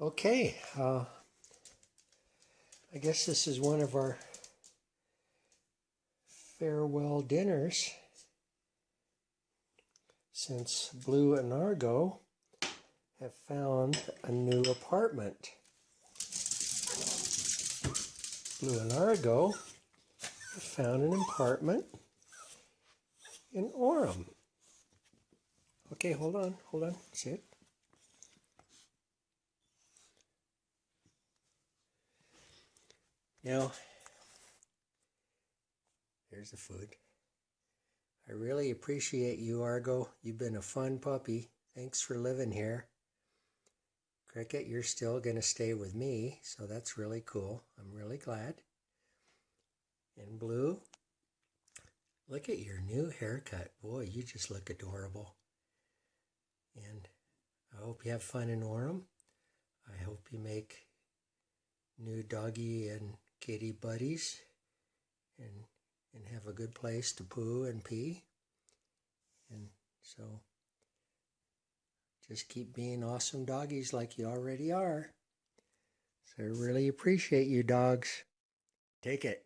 Okay, uh, I guess this is one of our farewell dinners since Blue and Argo have found a new apartment. Blue and Argo found an apartment in Orem. Okay, hold on, hold on, sit. Now, there's the food. I really appreciate you, Argo. You've been a fun puppy. Thanks for living here. Cricket, you're still going to stay with me, so that's really cool. I'm really glad. And Blue, look at your new haircut. Boy, you just look adorable. And I hope you have fun in Orem. I hope you make new doggy and kitty buddies and and have a good place to poo and pee. And so just keep being awesome doggies like you already are. So I really appreciate you dogs. Take it.